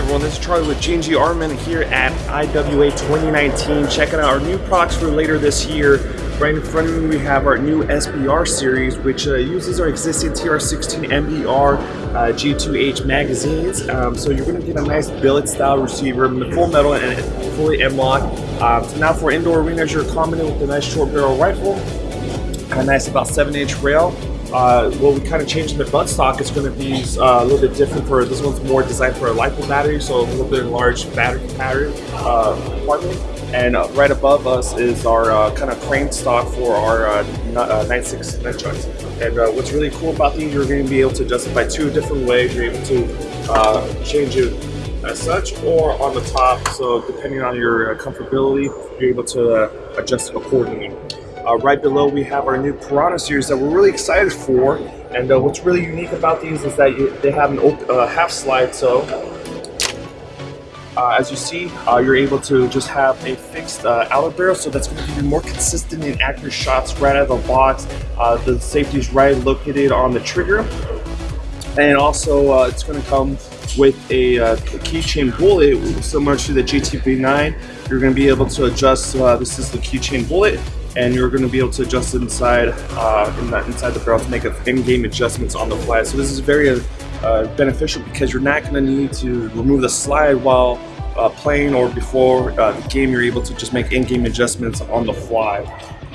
everyone, this is Charlie with G&G Armament here at IWA 2019. Checking out our new products for later this year. Right in front of me we have our new SBR series which uh, uses our existing TR16 MBR uh, G2H magazines. Um, so you're going to get a nice billet style receiver, full metal and fully M-LOK. Um, so now for indoor arenas you're accommodating with a nice short barrel rifle, a nice about 7 inch rail, uh, what we kind of changed in the buttstock is going to be uh, a little bit different for this one's more designed for a lipo battery, so a little bit enlarged battery pattern uh, compartment. And uh, right above us is our uh, kind of crane stock for our uh, 96 nunchucks. And what's really cool about these, you're going to be able to adjust it by two different ways. You're able to change it as such or on the top. So depending on your comfortability, you're able to adjust accordingly. Uh, right below we have our new Piranha series that we're really excited for. And uh, what's really unique about these is that you, they have an uh, half slide. So uh, as you see, uh, you're able to just have a fixed uh, outer barrel. So that's going to give you more consistent and accurate shots right out of the box. the safety is right located on the trigger. And also it's going to come with a, a keychain bullet similar to the GTP9. You're going to be able to adjust, this is the keychain bullet and you're going to be able to adjust inside uh, in the, inside the barrel to make in-game adjustments on the fly. So this is very uh, beneficial because you're not going to need to remove the slide while uh, playing or before uh, the game. You're able to just make in-game adjustments on the fly.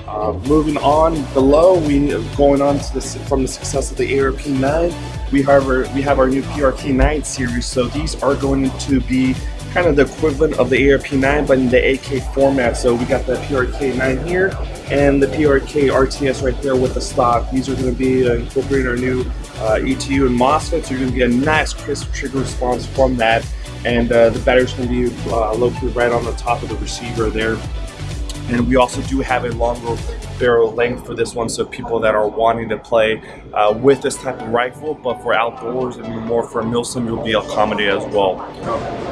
Uh, moving on below, we going on to this from the success of the ARP9. We have our we have our new PRK9 series. So these are going to be kind of the equivalent of the ARP9 but in the AK format. So we got the PRK9 here and the PRK RTS right there with the stock. These are going to be uh, incorporating our new uh, ETU and MOSFET. So you're going to get a nice crisp trigger response from that. And uh, the battery's going to be uh, located right on the top of the receiver there. And we also do have a longer barrel length for this one, so people that are wanting to play uh, with this type of rifle, but for outdoors and more for milsim, you'll be accommodated as well.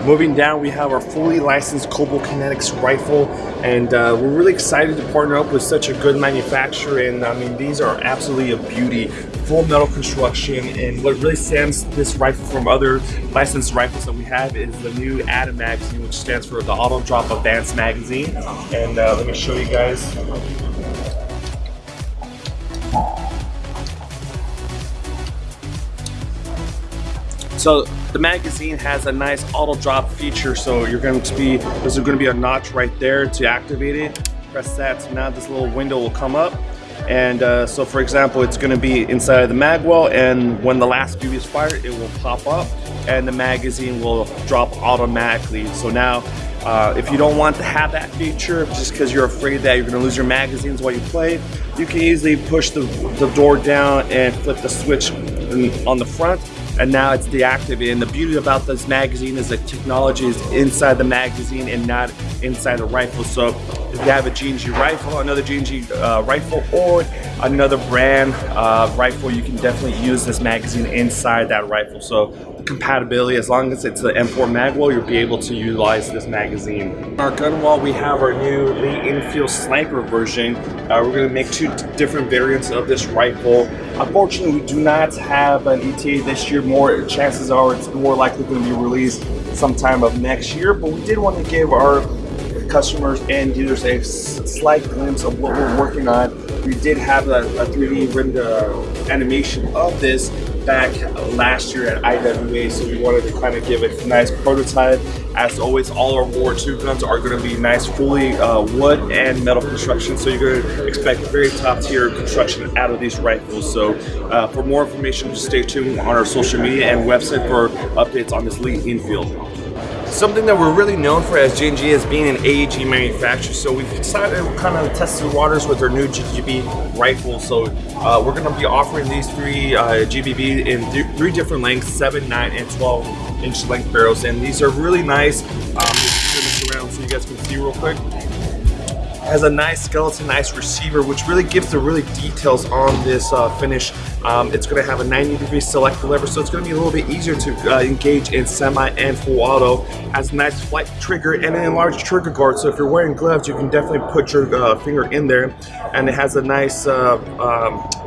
Moving down, we have our fully licensed Cobalt Kinetics rifle, and uh, we're really excited to partner up with such a good manufacturer. And I mean, these are absolutely a beauty full metal construction and what really stands this rifle from other licensed rifles that we have is the new ADAM magazine which stands for the Auto Drop Advanced Magazine and uh, let me show you guys So the magazine has a nice auto drop feature. So you're going to be, there's going to be a notch right there to activate it. Press that, so now this little window will come up and uh, so for example, it's gonna be inside of the magwell and when the last BB is fired, it will pop up and the magazine will drop automatically. So now, uh, if you don't want to have that feature, just because you're afraid that you're gonna lose your magazines while you play, you can easily push the, the door down and flip the switch on the front and now it's deactivated. And the beauty about this magazine is that technology is inside the magazine and not inside the rifle. So have a G&G rifle, another G&G uh, rifle, or another brand uh, rifle, you can definitely use this magazine inside that rifle. So the compatibility, as long as it's the M4 Magwell, you'll be able to utilize this magazine. Our gun wall, we have our new Lee Enfield Sniper version. Uh, we're going to make two different variants of this rifle. Unfortunately, we do not have an ETA this year. More chances are it's more likely going to be released sometime of next year. But we did want to give our customers and dealers a slight glimpse of what we're working on. We did have a, a 3D render animation of this back last year at IWA, so we wanted to kind of give it a nice prototype. As always, all our War 2 guns are going to be nice, fully uh, wood and metal construction, so you're going to expect very top tier construction out of these rifles. So uh, for more information, just stay tuned on our social media and website for updates on this Lee Enfield. Something that we're really known for as G&G is being an AEG manufacturer. So we've decided to kind of test the waters with our new GBB rifle. So uh, we're going to be offering these three uh, GBB in th three different lengths, 7, 9, and 12 inch length barrels. And these are really nice. Um, turn this around so you guys can see real quick has a nice skeleton, nice receiver, which really gives the really details on this uh, finish. Um, it's going to have a 90 degree select lever, so it's going to be a little bit easier to uh, engage in semi and full auto. Has a nice flight trigger and an enlarged trigger guard, so if you're wearing gloves, you can definitely put your uh, finger in there. And it has a nice uh, um,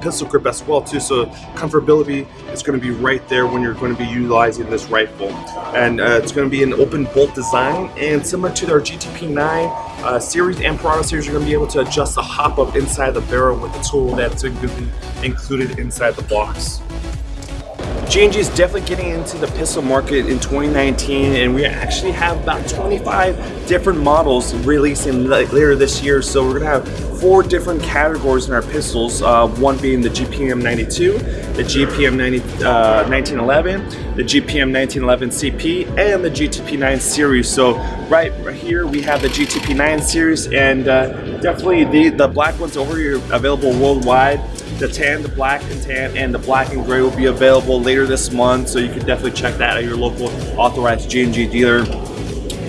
pistol grip as well too. So comfortability is going to be right there when you're going to be utilizing this rifle. And uh, it's going to be an open bolt design and similar to their GTP 9 uh, series and Piranha series, you're going to be able to adjust the hop up inside the barrel with the tool that's included inside the box. G&G is definitely getting into the pistol market in 2019 and we actually have about 25 different models releasing later this year. So we're gonna have four different categories in our pistols uh, one being the GPM 92 the GPM 90, uh, 1911 the GPM 1911 CP and the GTP 9 series. So right, here we have the GTP 9 series and uh, definitely the, the black ones over here available worldwide the tan, the black and tan, and the black and gray will be available later this month, so you can definitely check that at your local authorized G&G dealer.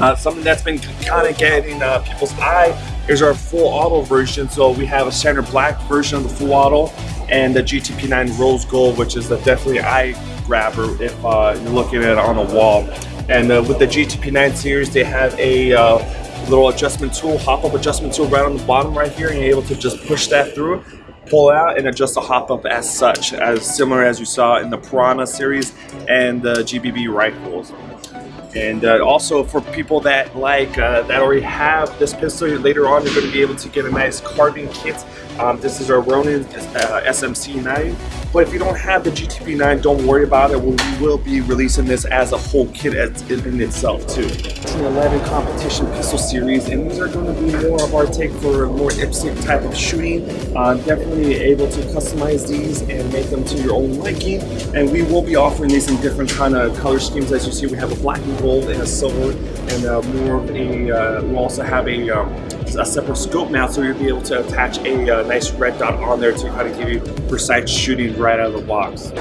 Uh, something that's been kind of getting uh, people's eye is our full auto version. So we have a standard black version of the full auto and the GTP9 Rose Gold, which is a definitely eye grabber if uh, you're looking at it on a wall. And uh, with the GTP9 series, they have a uh, little adjustment tool, hop-up adjustment tool right on the bottom right here, and you're able to just push that through pull out and adjust the hop up as such, as similar as you saw in the Piranha series and the GBB rifles. And uh, also for people that like, uh, that already have this pistol, later on you're going to be able to get a nice carbine kit. Um, this is our Ronin uh, SMC 9 but if you don't have the GTP9, don't worry about it. We will be releasing this as a whole kit in itself too. 11 competition pistol series, and these are going to be more of our take for more IPSC type of shooting. Uh, definitely able to customize these and make them to your own liking. And we will be offering these in different kind of color schemes. As you see, we have a black and gold and a silver, and uh, more of a. Uh, we also have a um, a separate scope now, so you'll be able to attach a uh, nice red dot on there to kind of give you precise shooting right out of the box.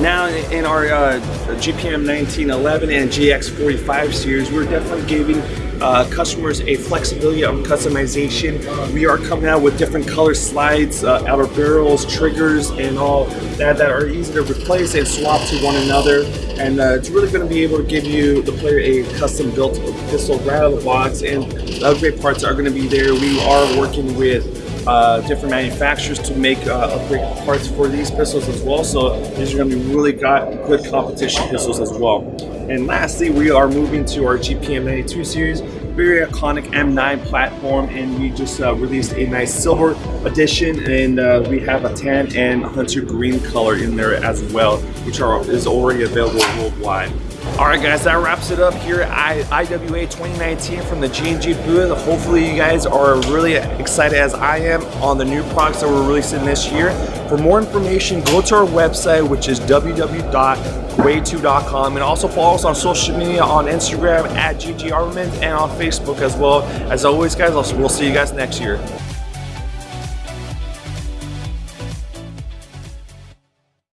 Now in our uh, GPM 1911 and GX45 series, we're definitely giving uh, customers a flexibility on customization. We are coming out with different color slides, uh, outer barrels, triggers, and all that that are easy to replace and swap to one another. And uh, it's really going to be able to give you, the player, a custom built pistol right out of the box. And the great parts are going to be there. We are working with uh, different manufacturers to make uh, upgrade parts for these pistols as well. So these are going to be really got good competition pistols as well. And lastly, we are moving to our GPM 92 series, very iconic M9 platform, and we just uh, released a nice silver edition, and uh, we have a tan and hunter green color in there as well, which are is already available worldwide. All right, guys, that wraps it up here at IWA 2019 from the G&G booth. Hopefully you guys are really excited as I am on the new products that we're releasing this year. For more information, go to our website, which is www.guay2.com, and also follow us on social media on Instagram at GG Armament and on Facebook as well. As always, guys, we'll see you guys next year.